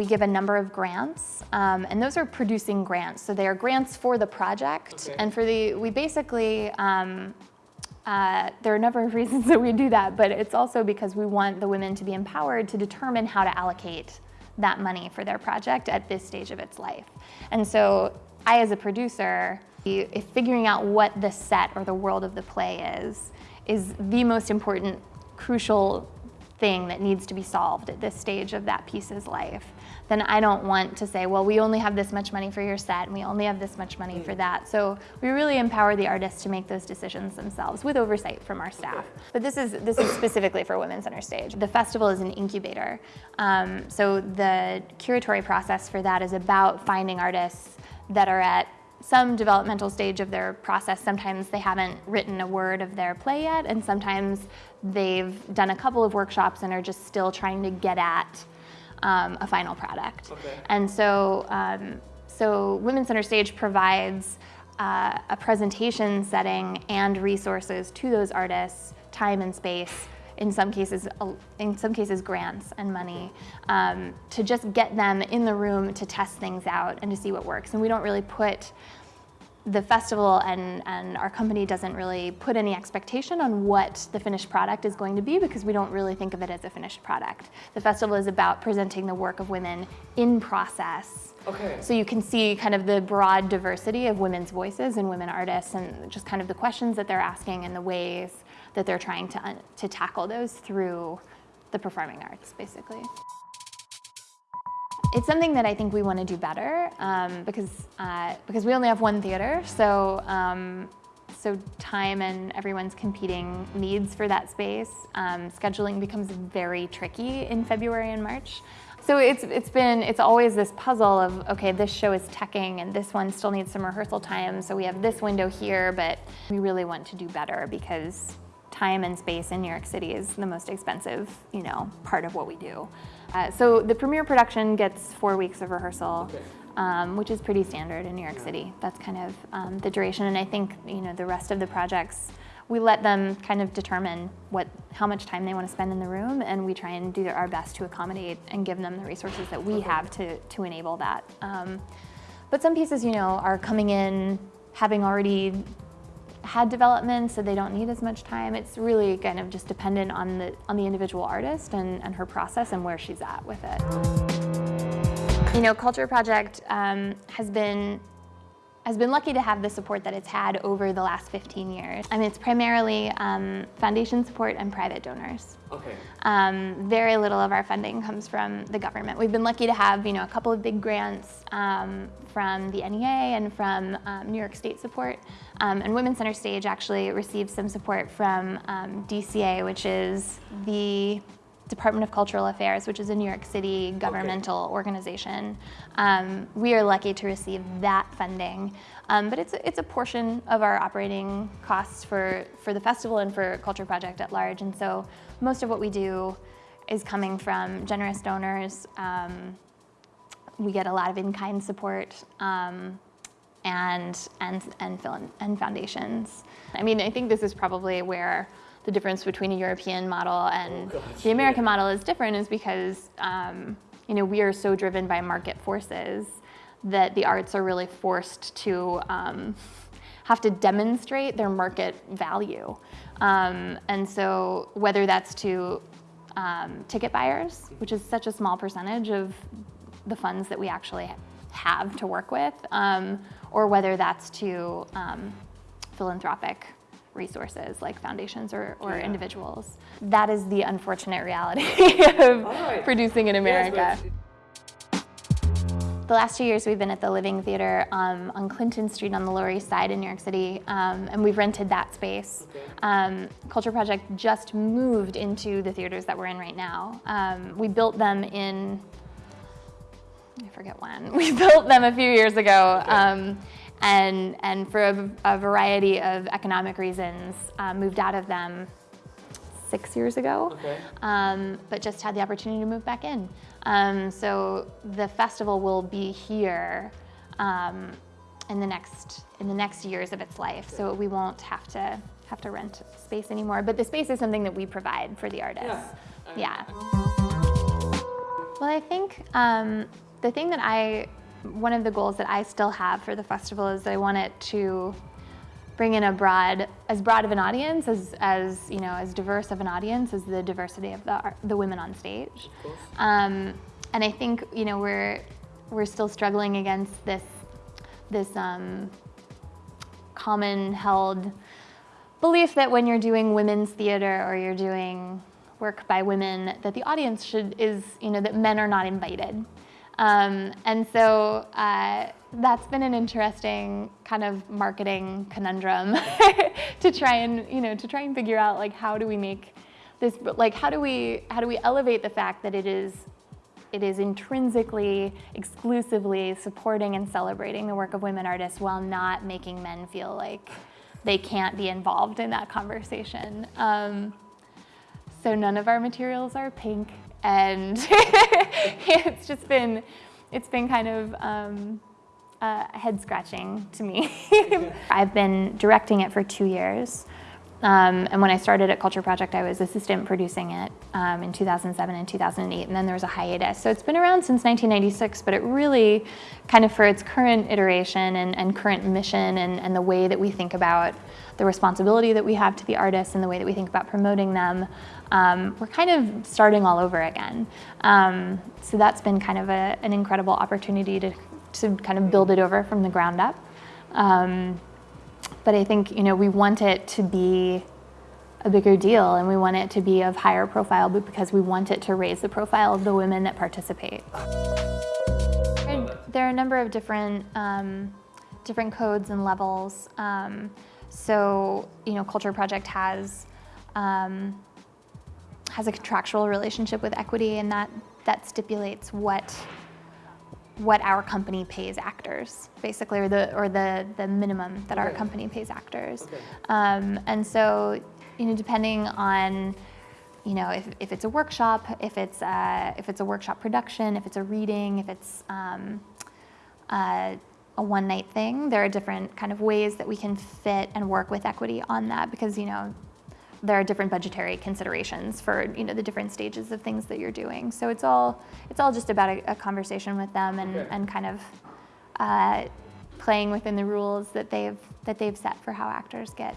we give a number of grants, um, and those are producing grants. So they are grants for the project, Okay. and for the, we basically, um, uh, there are a number of reasons that we do that, but it's also because we want the women to be empowered to determine how to allocate that money for their project at this stage of its life. And so I, as a producer, if figuring out what the set or the world of the play is, is the most important, crucial thing that needs to be solved at this stage of that piece's life, then I don't want to say, well, we only have this much money for your set and we only have this much money for that. So we really empower the artists to make those decisions themselves with oversight from our staff. But this is, this is specifically for Women Center Stage. The festival is an incubator. Um, so the curatory process for that is about finding artists that are at some developmental stage of their process. Sometimes they haven't written a word of their play yet, and sometimes they've done a couple of workshops and are just still trying to get at um, a final product. Okay. And so, um, so Women's Center Stage provides uh, a presentation setting and resources to those artists, time and space, in some cases, in some cases grants and money, um, to just get them in the room to test things out and to see what works. And we don't really put the festival and, and our company doesn't really put any expectation on what the finished product is going to be because we don't really think of it as a finished product. The festival is about presenting the work of women in process. Okay. So you can see kind of the broad diversity of women's voices and women artists and just kind of the questions that they're asking and the ways that they're trying to, to tackle those through the performing arts, basically. It's something that I think we want to do better um, because, uh, because we only have one theater, so, um, so time and everyone's competing needs for that space. Um, scheduling becomes very tricky in February and March. So it's, it's been, it's always this puzzle of, okay, this show is teching and this one still needs some rehearsal time, so we have this window here, but we really want to do better because time and space in New York City is the most expensive, you know, part of what we do. Uh, so the premiere production gets four weeks of rehearsal, Okay. um, which is pretty standard in New York City. That's kind of um, the duration, and I think you know the rest of the projects, we let them kind of determine what, how much time they want to spend in the room, and we try and do our best to accommodate and give them the resources that we have to to enable that. Um, but some pieces, you know, are coming in having already had development, so they don't need as much time. It's really kind of just dependent on the on the individual artist and, and her process and where she's at with it. You know, Culture Project um, has been has been lucky to have the support that it's had over the last 15 years. I mean, it's primarily um, foundation support and private donors. Okay. Um, very little of our funding comes from the government. We've been lucky to have, you know, a couple of big grants um, from the NEA and from um, New York State support. Um, and Women's Center Stage actually received some support from um, DCA, which is the Department of Cultural Affairs, which is a New York City governmental organization. Um, we are lucky to receive that funding, um, but it's a, it's a portion of our operating costs for, for the festival and for Culture Project at large. And so most of what we do is coming from generous donors. Um, we get a lot of in-kind support um, and, and, and, and foundations. I mean, I think this is probably where the difference between a European model and Oh, gosh, the American model is different is because, um, you know, we are so driven by market forces that the arts are really forced to um, have to demonstrate their market value. Um, and so whether that's to um, ticket buyers, which is such a small percentage of the funds that we actually have to work with, um, or whether that's to um, philanthropic resources like foundations or, or Yeah. individuals. That is the unfortunate reality of right. producing in America. but- The last two years we've been at the Living Theater um, on Clinton Street on the Lower East Side in New York City, um, and we've rented that space. Okay. Um, Culture Project just moved into the theaters that we're in right now. Um, we built them in, I forget when, we built them a few years ago. Okay. And, and for a, a variety of economic reasons, uh, moved out of them six years ago Okay. um, but just had the opportunity to move back in. Um, so the festival will be here um, in the next in the next years of its life. So we won't have to have to rent space anymore. But the space is something that we provide for the artists. Yeah. Yeah. Well, I think um, the thing that I, one of the goals that I still have for the festival is that I want it to bring in a broad, as broad of an audience, as, as you know, as diverse of an audience as the diversity of the, the women on stage. Um, and I think, you know, we're, we're still struggling against this, this um, common held belief that when you're doing women's theater or you're doing work by women, that the audience should, is, you know, that men are not invited. Um, and so uh, that's been an interesting kind of marketing conundrum to try and, you know, to try and figure out like how do we make this, like how do we, how do we elevate the fact that it is, it is intrinsically, exclusively supporting and celebrating the work of women artists while not making men feel like they can't be involved in that conversation. Um, so none of our materials are pink and it's just been, it's been kind of um, uh, head scratching to me. I've been directing it for two years. Um, and when I started at Culture Project, I was assistant producing it um, in 2007 and 2008, and then there was a hiatus. So it's been around since 1996, but it really kind of for its current iteration and, and current mission and, and the way that we think about the responsibility that we have to the artists and the way that we think about promoting them, um, we're kind of starting all over again. Um, so that's been kind of a, an incredible opportunity to, to kind of build it over from the ground up. Um, but I think, you know, we want it to be a bigger deal and we want it to be of higher profile but because we want it to raise the profile of the women that participate. There are a number of different, um, different codes and levels. Um, so, you know, Culture Project has, um, has a contractual relationship with equity and that, that stipulates what what our company pays actors, basically, or the or the the minimum that okay. our company pays actors. Okay. Um, and so, you know, depending on, you know, if, if it's a workshop, if it's a, if it's a workshop production, if it's a reading, if it's um, uh, a one night thing, there are different kind of ways that we can fit and work with equity on that because you know there are different budgetary considerations for you know the different stages of things that you're doing. So it's all it's all just about a, a conversation with them and, okay. and kind of uh, playing within the rules that they've that they've set for how actors get.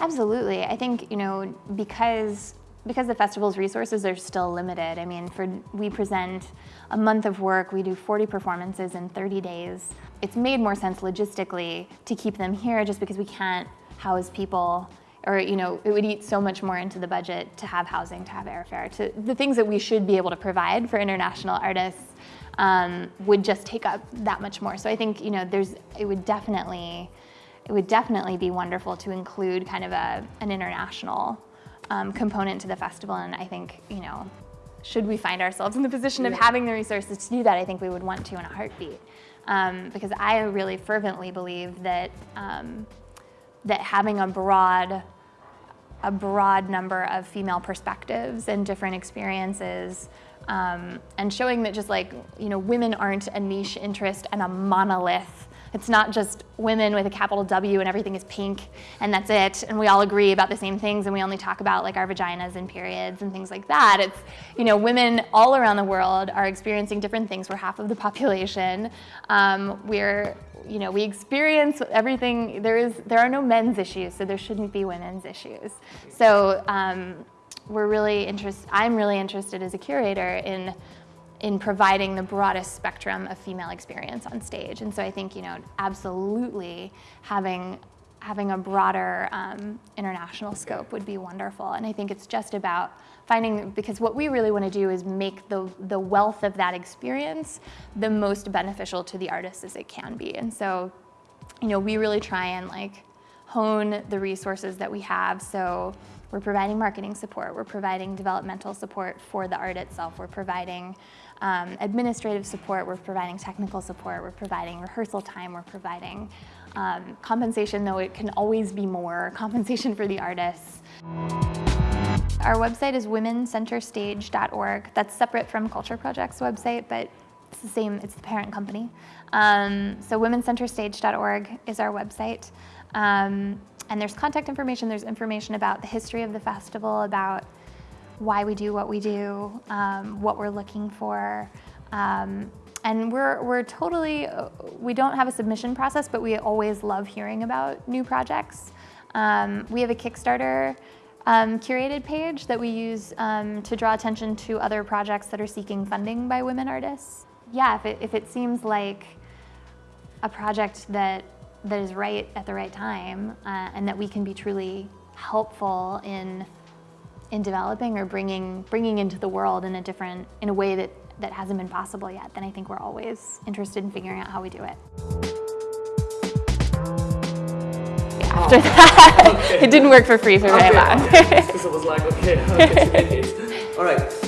Absolutely, I think you know because because the festival's resources are still limited. I mean, for we present a month of work, we do 40 performances in 30 days. It's made more sense logistically to keep them here just because we can't house people or you know it would eat so much more into the budget to have housing to have airfare to the things that we should be able to provide for international artists um, would just take up that much more. So i think you know there's it would definitely it would definitely be wonderful to include kind of a, an international um, component to the festival. And i think you know should we find ourselves in the position of having the resources to do that i think we would want to in a heartbeat. Um, because i really fervently believe that um, that having a broad, a broad number of female perspectives and different experiences um, and showing that just like, you know, women aren't a niche interest and a monolith it's not just women with a capital W and everything is pink and that's it and we all agree about the same things and we only talk about like our vaginas and periods and things like that. It's, you know, women all around the world are experiencing different things. We're half of the population. Um, we're, you know, we experience everything. There is, there are no men's issues, so there shouldn't be women's issues. So um, we're really interested, I'm really interested as a curator in in providing the broadest spectrum of female experience on stage. And so I think, you know, absolutely having having a broader um, international scope would be wonderful. And I think it's just about finding, because what we really want to do is make the, the wealth of that experience the most beneficial to the artist as it can be. And so, you know, we really try and like hone the resources that we have. So we're providing marketing support, we're providing developmental support for the art itself, we're providing um, administrative support, we're providing technical support, we're providing rehearsal time, we're providing um, compensation, though it can always be more, compensation for the artists. Our website is womencenterstage.org. That's separate from Culture Project's website, but it's the same, it's the parent company. Um, so womencenterstage.org is our website. Um, and there's contact information, there's information about the history of the festival, about why we do what we do, um, what we're looking for. Um, and we're, we're totally, we don't have a submission process, but we always love hearing about new projects. Um, we have a Kickstarter um, curated page that we use um, to draw attention to other projects that are seeking funding by women artists. Yeah, if it, if it seems like a project that, that is right at the right time uh, and that we can be truly helpful in, in developing or bringing, bringing into the world in a different, in a way that, that hasn't been possible yet, then I think we're always interested in figuring out how we do it. After that, Okay. it didn't work for free for very Okay, long. Because I was like, okay, All right.